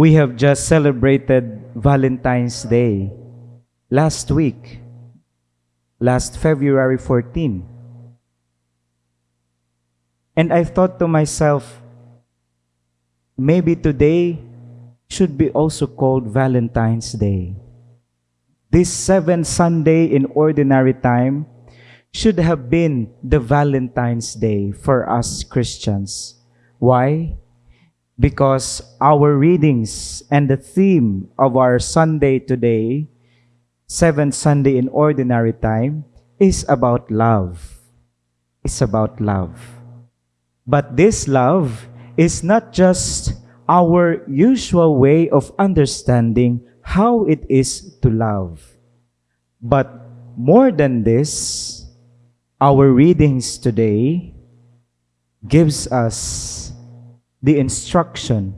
We have just celebrated Valentine's Day last week, last February 14. And I thought to myself, maybe today should be also called Valentine's Day. This seventh Sunday in ordinary time should have been the Valentine's Day for us Christians. Why? Because our readings and the theme of our Sunday today, seventh Sunday in ordinary time, is about love. It's about love. But this love is not just our usual way of understanding how it is to love. But more than this, our readings today gives us the instruction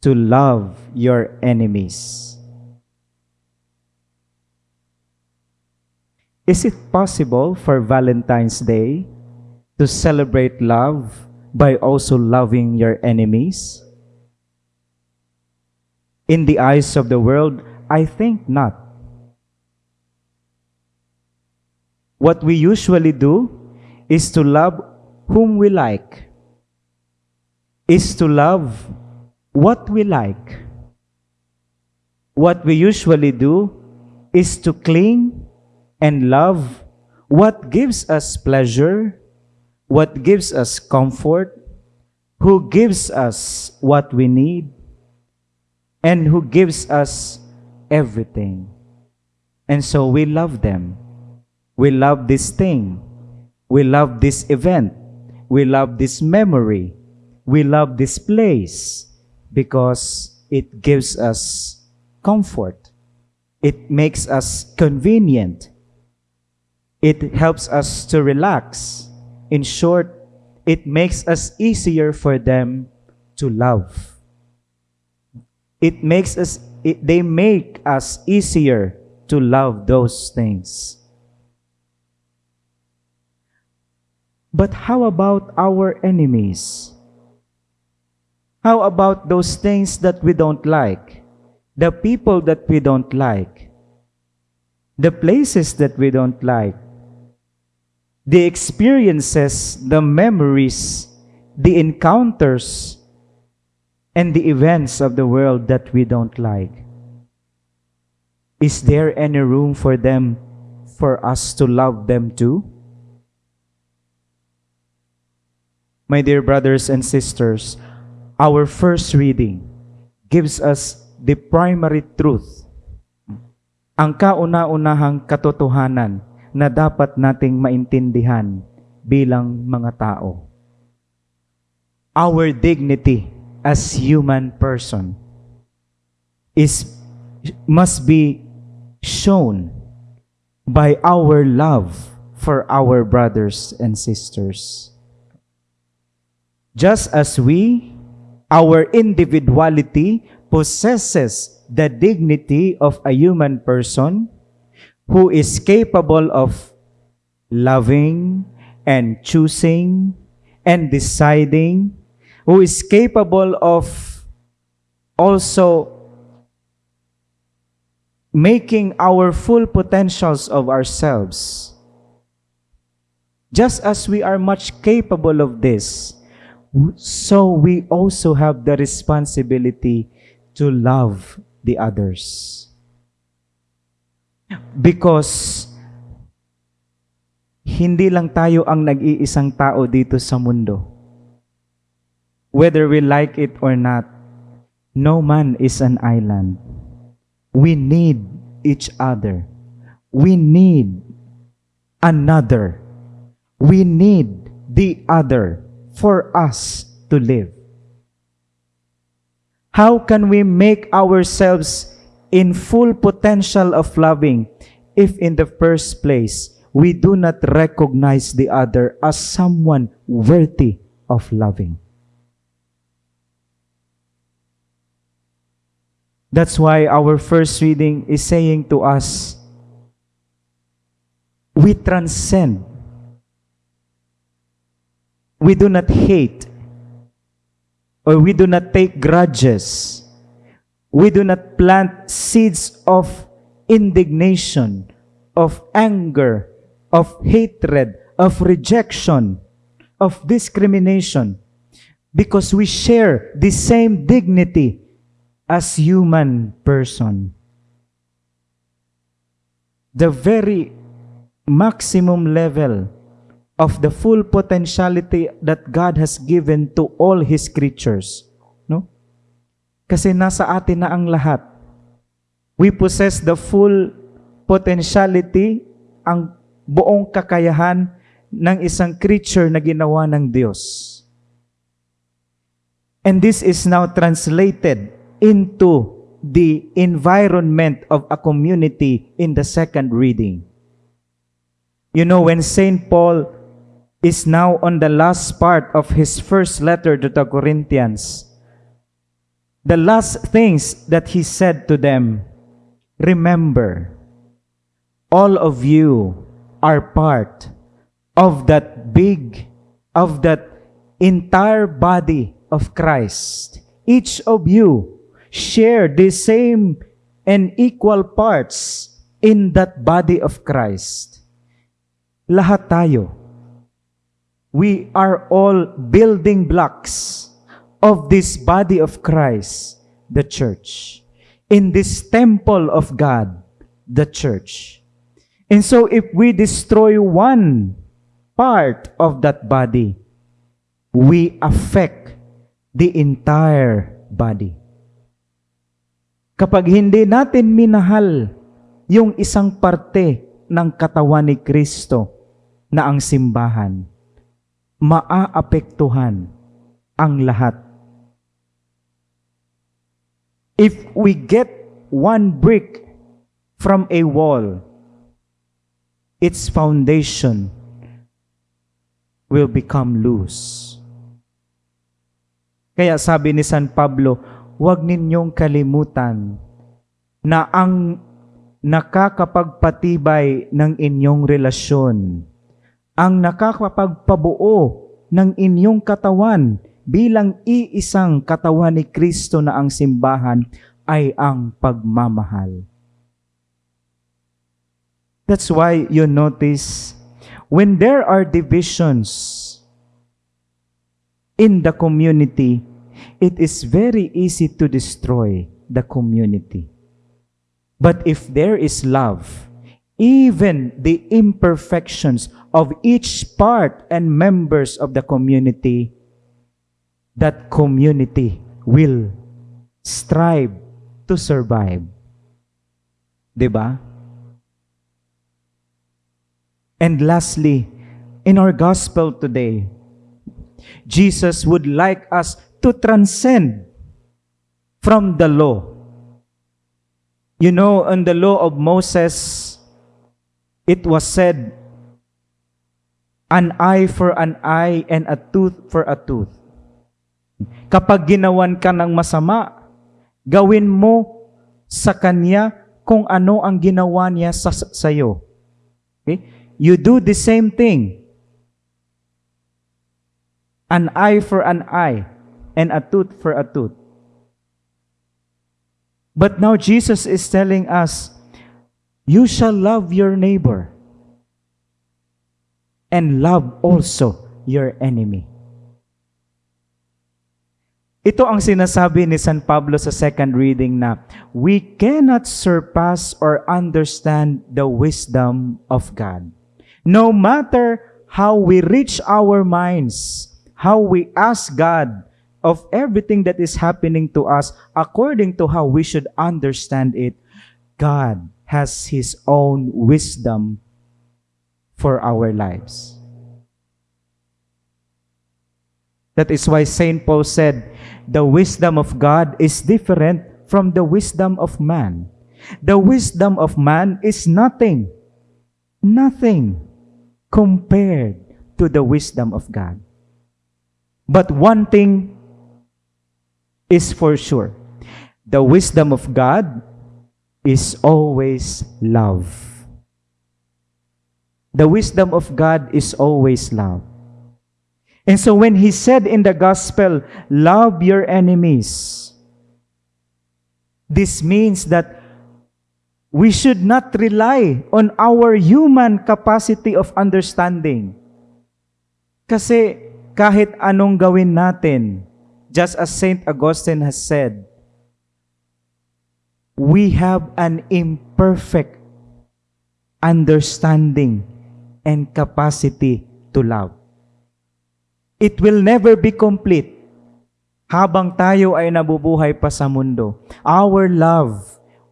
to love your enemies. Is it possible for Valentine's Day to celebrate love by also loving your enemies? In the eyes of the world, I think not. What we usually do is to love whom we like, is to love what we like. What we usually do is to cling and love what gives us pleasure what gives us comfort, who gives us what we need, and who gives us everything. And so we love them. We love this thing. We love this event. We love this memory. We love this place because it gives us comfort. It makes us convenient. It helps us to relax. In short, it makes us easier for them to love. It makes us, it, they make us easier to love those things. But how about our enemies? How about those things that we don't like? The people that we don't like? The places that we don't like? the experiences, the memories, the encounters, and the events of the world that we don't like? Is there any room for them, for us to love them too? My dear brothers and sisters, our first reading gives us the primary truth, ang kauna-unahang katotohanan na dapat nating maintindihan bilang mga tao. Our dignity as human person is must be shown by our love for our brothers and sisters. Just as we, our individuality possesses the dignity of a human person, who is capable of loving and choosing and deciding, who is capable of also making our full potentials of ourselves. Just as we are much capable of this, so we also have the responsibility to love the others. Because hindi lang tayo ang nag-iisang tao dito sa mundo. Whether we like it or not, no man is an island. We need each other. We need another. We need the other for us to live. How can we make ourselves in full potential of loving if in the first place we do not recognize the other as someone worthy of loving. That's why our first reading is saying to us, we transcend. We do not hate or we do not take grudges We do not plant seeds of indignation, of anger, of hatred, of rejection, of discrimination, because we share the same dignity as human person. The very maximum level of the full potentiality that God has given to all His creatures. No? Kasi nasa atin na ang lahat. We possess the full potentiality, ang buong kakayahan ng isang creature na ginawa ng Diyos. And this is now translated into the environment of a community in the second reading. You know, when St. Paul is now on the last part of his first letter to the Corinthians, the last things that he said to them, remember, all of you are part of that big, of that entire body of Christ. Each of you share the same and equal parts in that body of Christ. Lahat tayo. We are all building blocks of this body of Christ, the church. In this temple of God, the church. And so if we destroy one part of that body, we affect the entire body. Kapag hindi natin minahal yung isang parte ng katawan ni Kristo na ang simbahan, maaapektuhan ang lahat. If we get one brick from a wall, its foundation will become loose. Kaya sabi ni San Pablo, huwag ninyong kalimutan na ang nakakapagpatibay ng inyong relasyon, ang nakakapagpabuo ng inyong katawan bilang iisang katawan ni Kristo na ang simbahan ay ang pagmamahal. That's why you notice when there are divisions in the community, it is very easy to destroy the community. But if there is love, even the imperfections of each part and members of the community, that community will strive to survive. ba? And lastly, in our gospel today, Jesus would like us to transcend from the law. You know, in the law of Moses, it was said, an eye for an eye and a tooth for a tooth. Kapag ginawan ka ng masama, gawin mo sa kanya kung ano ang ginawa niya sa sayo. Okay? You do the same thing. An eye for an eye and a tooth for a tooth. But now Jesus is telling us, you shall love your neighbor and love also your enemy. Ito ang sinasabi ni San Pablo sa second reading na we cannot surpass or understand the wisdom of God. No matter how we reach our minds, how we ask God of everything that is happening to us according to how we should understand it, God has His own wisdom for our lives. That is why St. Paul said, the wisdom of God is different from the wisdom of man. The wisdom of man is nothing, nothing compared to the wisdom of God. But one thing is for sure the wisdom of God is always love. The wisdom of God is always love. And so when he said in the gospel, love your enemies, This means that we should not rely on our human capacity of understanding. Kasi kahit anong gawin natin, just as St. Augustine has said, we have an imperfect understanding and capacity to love. It will never be complete habang tayo ay nabubuhay pa sa mundo. Our love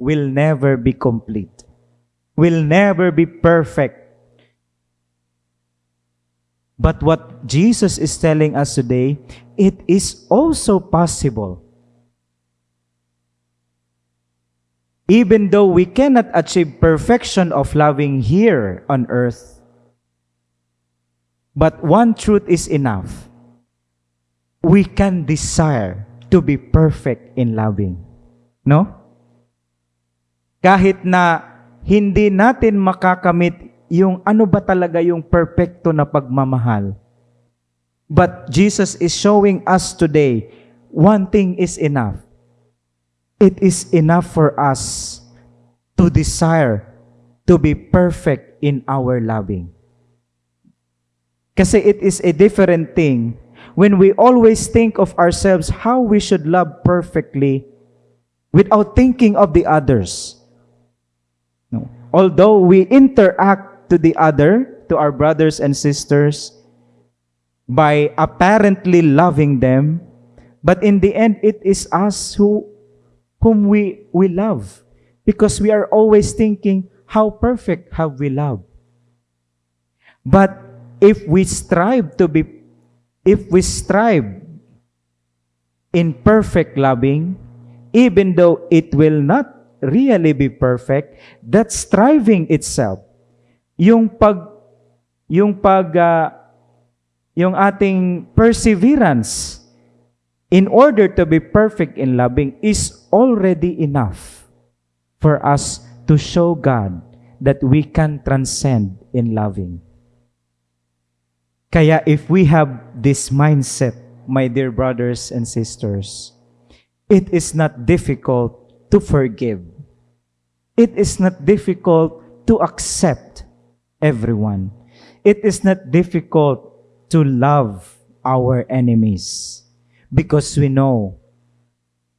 will never be complete. Will never be perfect. But what Jesus is telling us today, it is also possible. Even though we cannot achieve perfection of loving here on earth, but one truth is enough. We can desire to be perfect in loving. No? Kahit na hindi natin makakamit yung ano ba talaga yung perfecto na pagmamahal. But Jesus is showing us today, one thing is enough. It is enough for us to desire to be perfect in our loving. Kasi it is a different thing when we always think of ourselves how we should love perfectly without thinking of the others. No. Although we interact to the other, to our brothers and sisters, by apparently loving them, but in the end, it is us who whom we, we love because we are always thinking, how perfect have we loved? But if we strive to be, if we strive in perfect loving, even though it will not really be perfect, that striving itself, yung pag, yung pag, ah, yung ating perseverance in order to be perfect in loving is already enough for us to show God that we can transcend in loving. Kaya if we have this mindset, my dear brothers and sisters, it is not difficult to forgive. It is not difficult to accept everyone. It is not difficult to love our enemies because we know,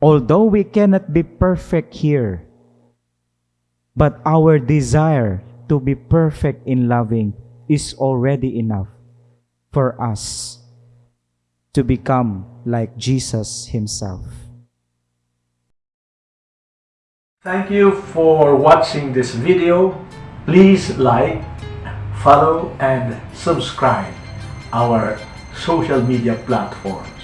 although we cannot be perfect here, but our desire to be perfect in loving is already enough for us to become like Jesus Himself. Thank you for watching this video. Please like, follow, and subscribe our social media platforms.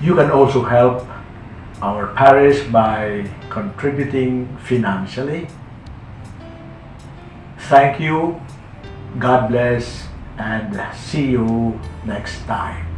You can also help our parish by contributing financially. Thank you, God bless, and see you next time.